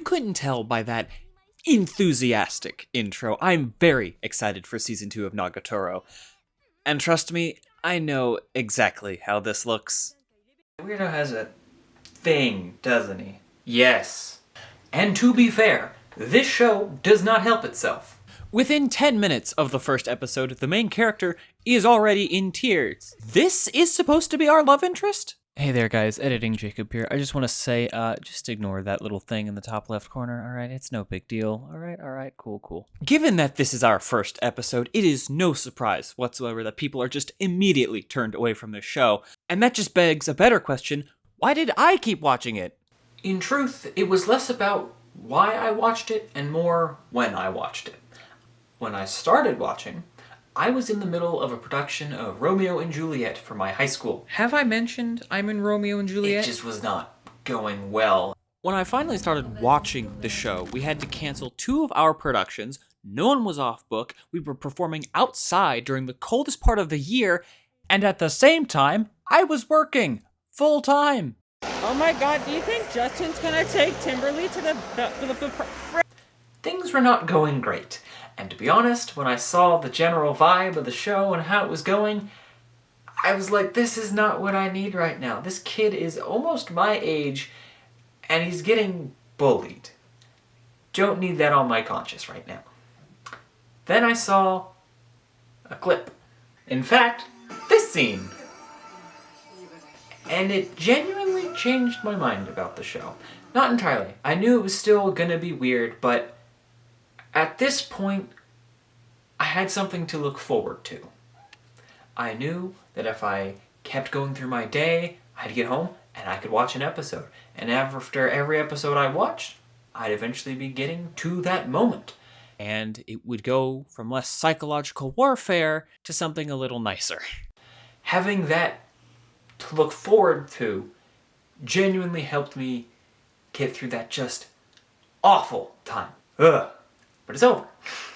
couldn't tell by that enthusiastic intro, I'm very excited for season two of Nagatoro. And trust me, I know exactly how this looks. Weirdo has a thing, doesn't he? Yes. And to be fair, this show does not help itself. Within 10 minutes of the first episode, the main character is already in tears. This is supposed to be our love interest? Hey there guys, editing Jacob here. I just want to say, uh, just ignore that little thing in the top left corner, alright? It's no big deal. Alright, alright, cool, cool. Given that this is our first episode, it is no surprise whatsoever that people are just immediately turned away from this show. And that just begs a better question, why did I keep watching it? In truth, it was less about why I watched it and more when I watched it. When I started watching, I was in the middle of a production of Romeo and Juliet for my high school. Have I mentioned I'm in Romeo and Juliet? It just was not going well. When I finally started watching the show, we had to cancel two of our productions, no one was off book, we were performing outside during the coldest part of the year, and at the same time, I was working full time. Oh my god, do you think Justin's gonna take Timberly to the, the, the, the Things were not going great. And to be honest, when I saw the general vibe of the show and how it was going, I was like, this is not what I need right now. This kid is almost my age, and he's getting bullied. Don't need that on my conscience right now. Then I saw a clip. In fact, this scene. And it genuinely changed my mind about the show. Not entirely. I knew it was still gonna be weird, but at this point, I had something to look forward to. I knew that if I kept going through my day, I'd get home and I could watch an episode. And after every episode I watched, I'd eventually be getting to that moment. And it would go from less psychological warfare to something a little nicer. Having that to look forward to genuinely helped me get through that just awful time. Ugh but it's over.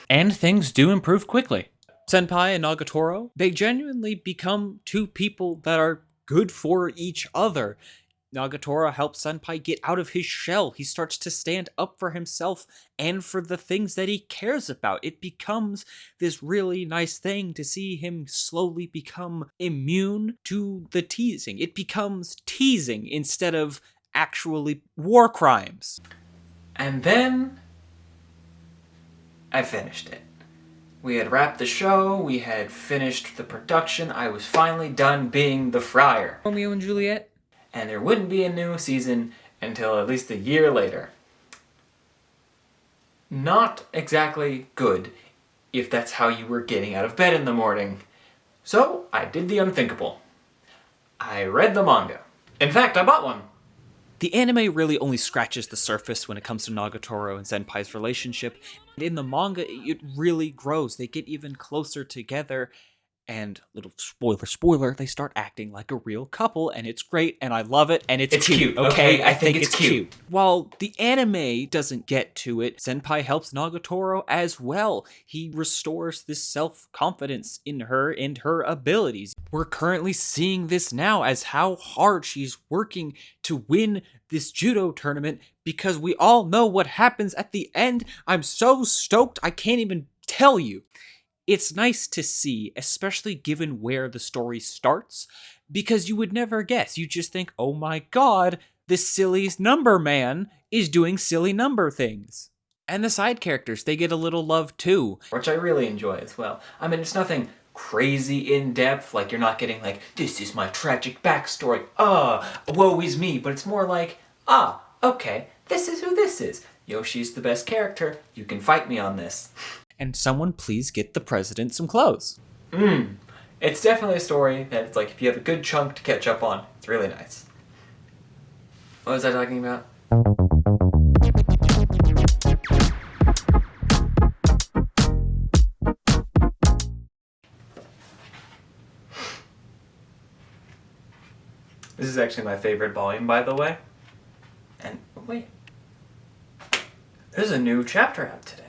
And things do improve quickly. Senpai and Nagatoro, they genuinely become two people that are good for each other. Nagatoro helps Senpai get out of his shell. He starts to stand up for himself and for the things that he cares about. It becomes this really nice thing to see him slowly become immune to the teasing. It becomes teasing instead of actually war crimes. And then I finished it. We had wrapped the show, we had finished the production, I was finally done being the friar. Romeo and Juliet? And there wouldn't be a new season until at least a year later. Not exactly good, if that's how you were getting out of bed in the morning. So, I did the unthinkable. I read the manga. In fact, I bought one. The anime really only scratches the surface when it comes to Nagatoro and Senpai's relationship. And in the manga, it really grows. They get even closer together and little spoiler spoiler they start acting like a real couple and it's great and i love it and it's, it's cute, cute okay? i, I think, think, it's, cute. cute. while the anime doesn't get to it senpai helps nagatoro as well. He restores this self-confidence in her and her abilities. We're currently seeing this now as how hard she's working to win this judo tournament because we all know what happens at the end. I'm so stoked i can't even tell you it's nice to see, especially given where the story starts, because you would never guess. You just think, oh my god, this silly number man is doing silly number things. And the side characters, they get a little love too. Which I really enjoy as well. I mean, it's nothing crazy in-depth, like you're not getting like, this is my tragic backstory, ah, woe is me, but it's more like, ah, okay, this is who this is. Yoshi's the best character, you can fight me on this. and someone please get the president some clothes. Mmm. It's definitely a story that it's like if you have a good chunk to catch up on, it's really nice. What was I talking about? This is actually my favorite volume, by the way. And, wait. There's a new chapter out today.